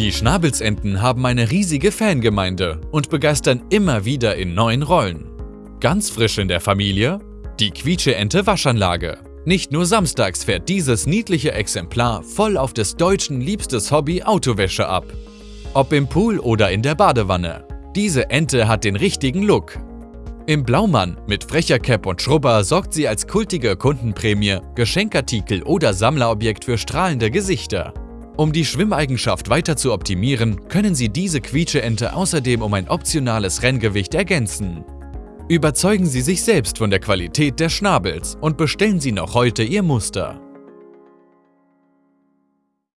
Die Schnabelsenten haben eine riesige Fangemeinde und begeistern immer wieder in neuen Rollen. Ganz frisch in der Familie? Die Quietsche-Ente Waschanlage. Nicht nur samstags fährt dieses niedliche Exemplar voll auf des Deutschen liebstes Hobby Autowäsche ab. Ob im Pool oder in der Badewanne. Diese Ente hat den richtigen Look. Im Blaumann mit frecher Cap und Schrubber sorgt sie als kultige Kundenprämie, Geschenkartikel oder Sammlerobjekt für strahlende Gesichter. Um die Schwimmeigenschaft weiter zu optimieren, können Sie diese Quietscheente außerdem um ein optionales Renngewicht ergänzen. Überzeugen Sie sich selbst von der Qualität der Schnabels und bestellen Sie noch heute Ihr Muster.